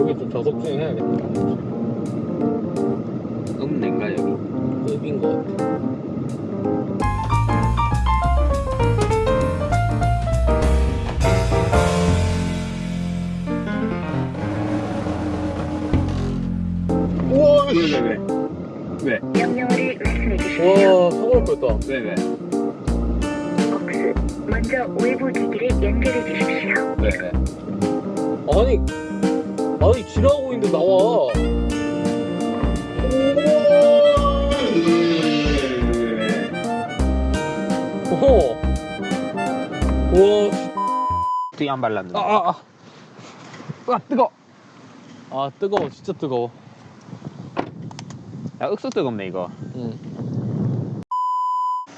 여기 좀 저속 주행 해야겠다. 음내인가 여기? 급인 것 같아. 우와, 왜왜 왜? 왜? 명령어를 말씀해 주십시오. 와, 사고날 뻔했다. 왜 왜? 복수. 먼저 외부 기기를 연결해 주십시오. 왜 왜? 아니, 아니, 지나가고 있는데 나와. 오. 우와, 발랐네. 아, 아, 아. 아, 뜨거. 아, 뜨거워. 진짜 뜨거워. 야 윽수 뜨겁네 이거. 응.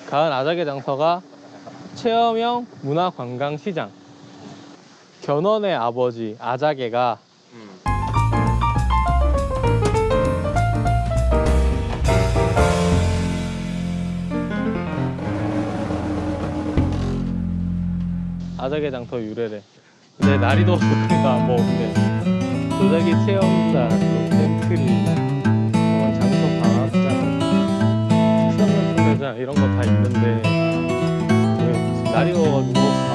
가을 아자개 장터가 체험형 문화관광시장. 견훤의 아버지 아자개가 아자개 장터 유래래. 근데 날이 더우니까 뭐 근데 도자기 체험단, 또 샘플이, 뭐 장터 방학장, 특산물 판매장 이런 거 다 있는데 왜 날이 더워가지고 아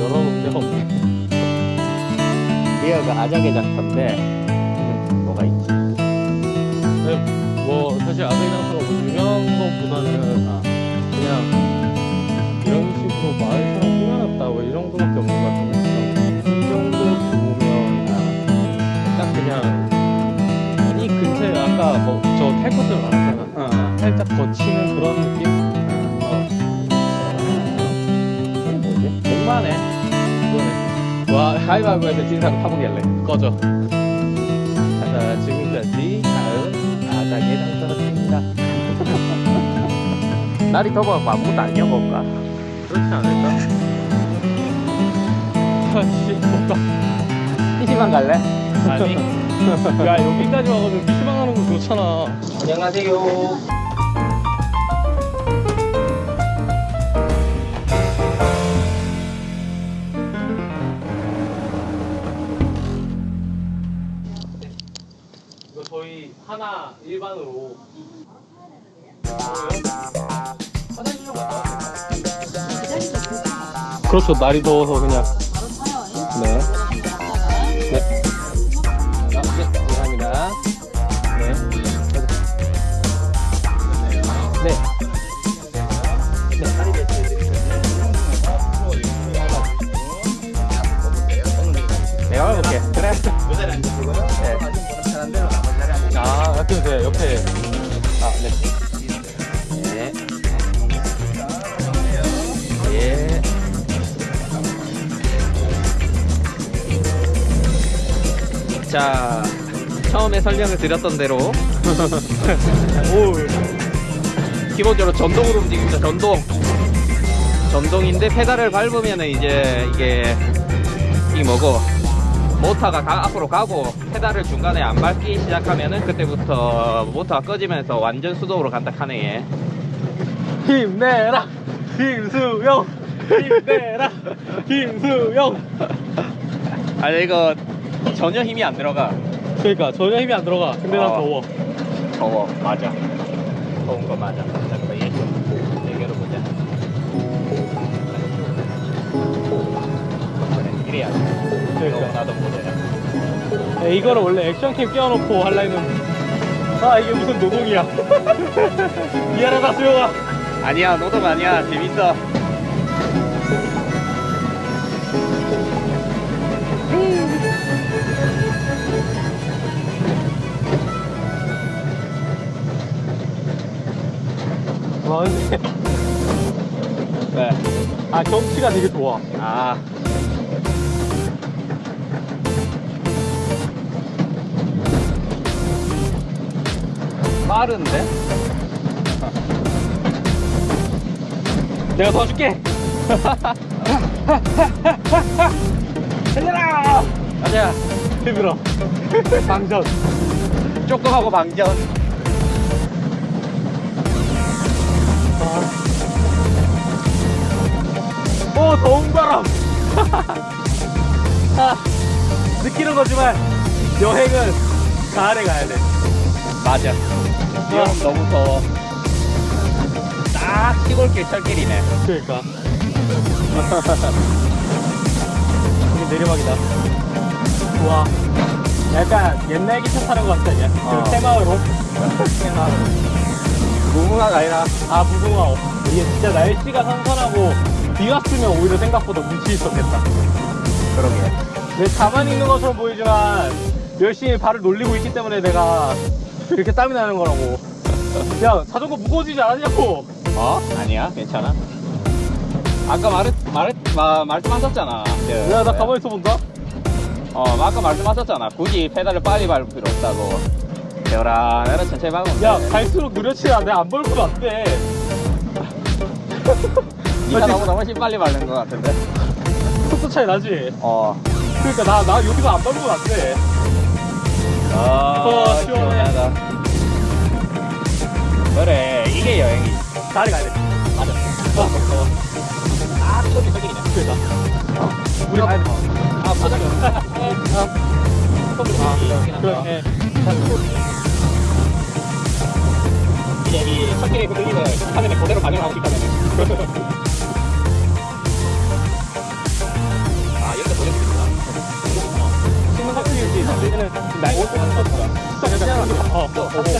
열어놓은 데가 없네. 리어가 아자개 장터인데 뭐가 있지? 근데 뭐 사실 아자개 장터가 뭐 유명한 것보다는 아, 그냥 이런 식으로 마을처럼 꾸며놨다 뭐 이런 거밖에 없는 것 같은데 이 정도 아, 딱 그냥 이 근처에 아까 뭐 저 탈 것들 많았잖아 어. 살짝 거치는 그런 느낌? 어. 뭐지? 백만에 그거네. 와 가위바위보에서 진 사람 타보길래. 꺼져 자 지금까지 다음 아자개 장터였습니다 날이 더워서 아무것도 안 여볼까? 그렇지 않을까? 아씨 덥다 PC방 갈래? 아니 야 여기까지 와가지고 PC방 가는 거 좋잖아. 안녕하세요. 이거 저희 하나 일반으로. 화장실 좀 갔다 왔어요? 그렇죠. 날이 더워서 그냥 네. 네. 아, 네, 감사합니다. 네. 네. 내가 가볼게. 그래. 아, 약간 돼, 옆에. 아, 네. 네. 자, 처음에 설명을 드렸던 대로 오, 기본적으로 전동으로 움직입니다. 전동. 전동인데 페달을 밟으면은 이제 이게 이 뭐고 모터가 가- 앞으로 가고 페달을 중간에 안 밟기 시작하면은 그때부터 모터가 꺼지면서 완전 수동으로 간다 카네 얘. 힘내라! 김수영! 힘내라! 김수영! 아니 이거 전혀 힘이 안 들어가. 그러니까 전혀 힘이 안 들어가. 근데 난 어. 더워. 더워 맞아. 더운 거 맞아. 잠깐 얘좀 얘기해 보자. 그래 이래야지. 그러니까. 나도 모자야. 네, 이거를 원래 액션캠 끼워놓고 할라 했는데. 아, 이게 무슨 노동이야. 미안하다, 수영아. 아니야 노동 아니야 재밌어. 왜? 아, 경치가 되게 좋아. 아 빠른데? 내가 도와줄게. 달려라! 가자. 힘들어. 방전. 조금 하고 방전. 오, 더운 바람. 아, 느끼는 거지만 여행은 가을에 가야 돼. 맞아. 지금 너무 더워. 딱 시골길 철길이네. 그러니까. 여기 내리막이다. 우와. 약간 옛날 기차 타는 것 같지 않냐? 어. 그 테마으로. 무궁화가 아니라 아, 무궁화호. 이게 진짜 날씨가 선선하고 비 왔으면 오히려 생각보다 운치 있었겠다. 그러게. 내 가만히 있는 것처럼 보이지만 열심히 발을 놀리고 있기 때문에 내가 이렇게 땀이 나는 거라고. 야, 자전거 무거워지지 않았냐고. 어? 아니야, 괜찮아. 아까 말했, 말했, 마, 말씀하셨잖아. 그, 야, 나 가만히 있어 본다. 어, 아까 말씀하셨잖아. 굳이 페달을 빨리 밟을 필요 없다고. 내라, 내라 천천히 밟으면 야, 돼. 갈수록 느려치야. 내가 안 벌면 안 돼. 니가 나보다 훨씬 빨리 밟는 것 같은데. 속도 차이 나지? 어. 그러니까 나, 나 여기서 안 밟으면 안 돼. 아, 어, 시원해. 그래, 이게 여행이지. 가을에 가야 돼. 맞아. 어, 어. 아, 소리 소리네. 그러니까. 우리 가야 돼. 아, 맞아. 아, 그래. 이 첫길에 그 들리는 화면에 그대로 반영하고 있다면. 아, 이렇게 보내주겠구나. 신문 같은 게 있지. 얘는 날 옷을 하는 거야. 진짜 그냥 어, 어, 어. 네.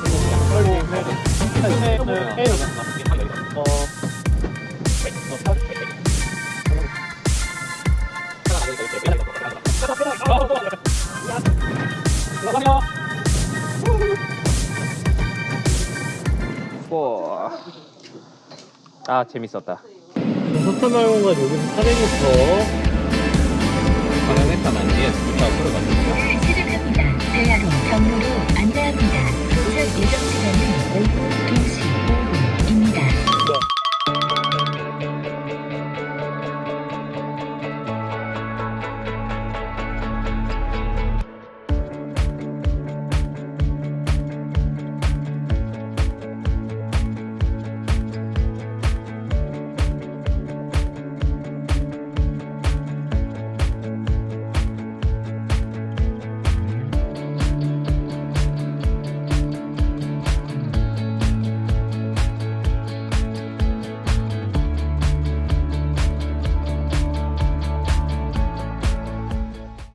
그리고 네. 네. 네. 어. 고. 아, 재밌었다. 석탄마을공간 여기서 400m. 방향했다만 이게 진짜 들어갔네. 시작합니다. 대하로 경로로 안내합니다.